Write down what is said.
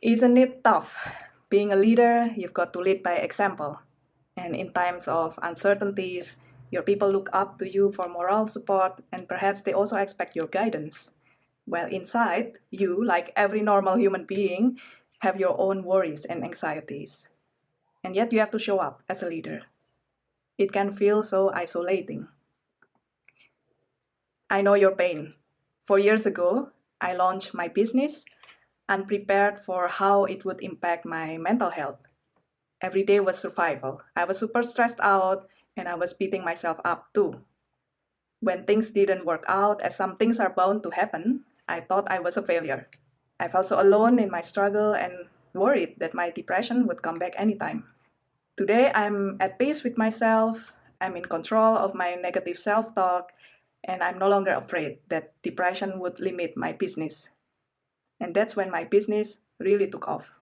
Isn't it tough? Being a leader, you've got to lead by example. And in times of uncertainties, your people look up to you for moral support and perhaps they also expect your guidance. While inside, you, like every normal human being, have your own worries and anxieties. And yet you have to show up as a leader. It can feel so isolating. I know your pain. Four years ago, I launched my business unprepared for how it would impact my mental health. Every day was survival. I was super stressed out and I was beating myself up too. When things didn't work out, as some things are bound to happen, I thought I was a failure. I felt so alone in my struggle and worried that my depression would come back anytime. Today, I'm at peace with myself, I'm in control of my negative self-talk, and I'm no longer afraid that depression would limit my business. And that's when my business really took off.